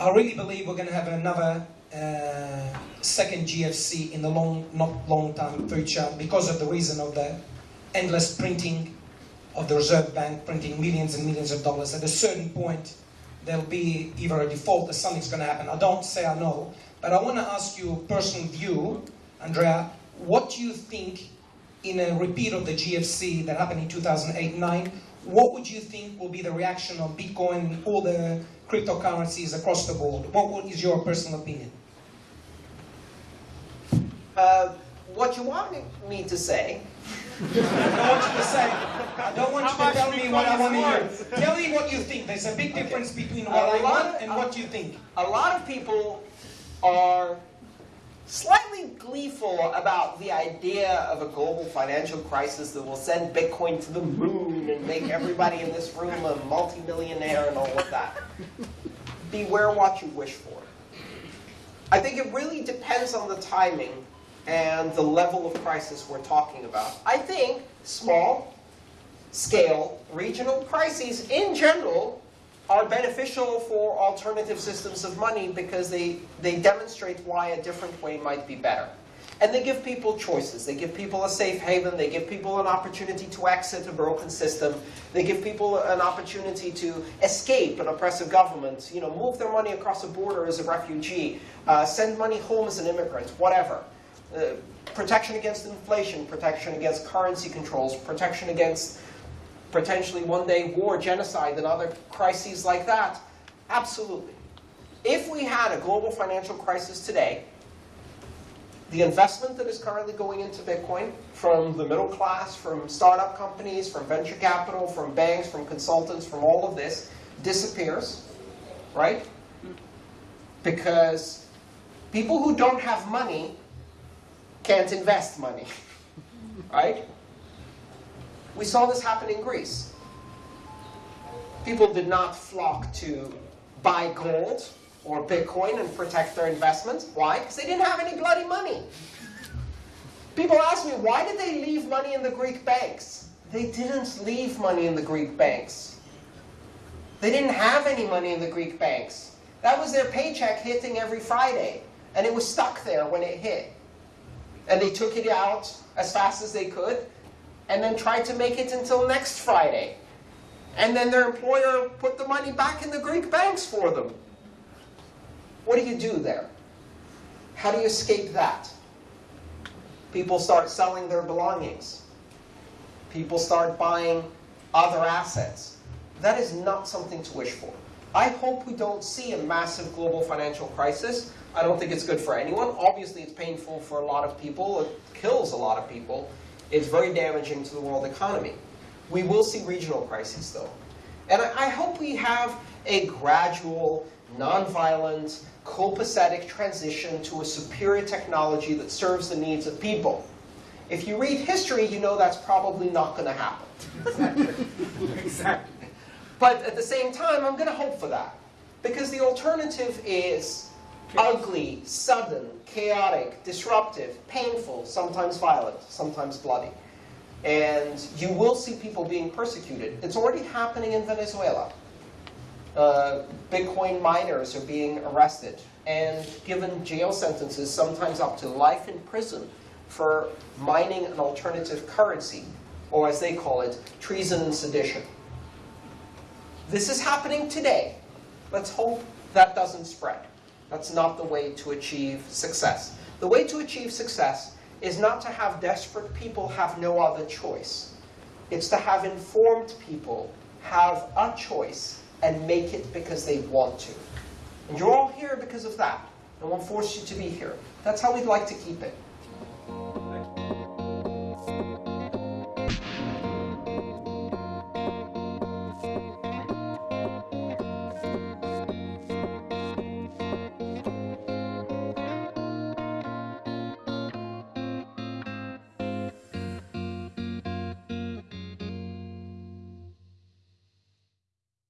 I really believe we're going to have another uh, second GFC in the long, not long time future because of the reason of the endless printing of the Reserve Bank, printing millions and millions of dollars. At a certain point, there'll be either a default or something's going to happen. I don't say I know, but I want to ask you a personal view, Andrea. What do you think in a repeat of the GFC that happened in 2008-9? What would you think will be the reaction of Bitcoin and all the cryptocurrencies across the board? What is your personal opinion? Uh, what you want me to say I don't want you to say. I don't want you to tell me what I want to hear. Tell me what you think. There's a big difference between what A I lot want of- and what you think. a lot of people are slightly gleeful about the idea of a global financial crisis that will send Bitcoin to the moon and make everybody in this room a multimillionaire and all of that. Beware what you wish for. I think it really depends on the timing and the level of crisis we're talking about. I think small scale regional crises in general are beneficial for alternative systems of money because they, they demonstrate why a different way might be better. And they give people choices. They give people a safe haven. They give people an opportunity to exit a broken system. They give people an opportunity to escape an oppressive government, you know, move their money across a border as a refugee, uh, send money home as an immigrant, whatever. Uh, protection against inflation, protection against currency controls, protection against potentially one day war, genocide, and other crises like that? Absolutely. If we had a global financial crisis today, the investment that is currently going into Bitcoin from the middle class, from startup companies, from venture capital, from banks, from consultants, from all of this disappears, right? Because people who don't have money can't invest money, right? We saw this happen in Greece. People did not flock to buy gold or Bitcoin and protect their investments. Why? Because they didn't have any bloody money. People ask me, why did they leave money in the Greek banks? They didn't leave money in the Greek banks. They didn't have any money in the Greek banks. That was their paycheck hitting every Friday. And it was stuck there when it hit. And they took it out as fast as they could and then tried to make it until next Friday. And then their employer put the money back in the Greek banks for them. What do you do there? How do you escape that? People start selling their belongings. People start buying other assets. That is not something to wish for. I hope we don't see a massive global financial crisis. I don't think it's good for anyone. Obviously, it's painful for a lot of people. It kills a lot of people. It's very damaging to the world economy. We will see regional crises, though. And I, I hope we have a gradual, nonviolent, copacetic transition to a superior technology that serves the needs of people. If you read history, you know that's probably not going to happen. Exactly. But at the same time, I'm going to hope for that. Because the alternative is ugly, sudden, chaotic, disruptive, painful, sometimes violent, sometimes bloody. And you will see people being persecuted. It's already happening in Venezuela. Uh, Bitcoin miners are being arrested and given jail sentences, sometimes up to life in prison, for mining an alternative currency, or as they call it, treason and sedition. This is happening today. Let's hope that doesn't spread. That's not the way to achieve success. The way to achieve success is not to have desperate people have no other choice. It's to have informed people have a choice and make it because they want to. And you're all here because of that. No one forced you to be here. That's how we'd like to keep it.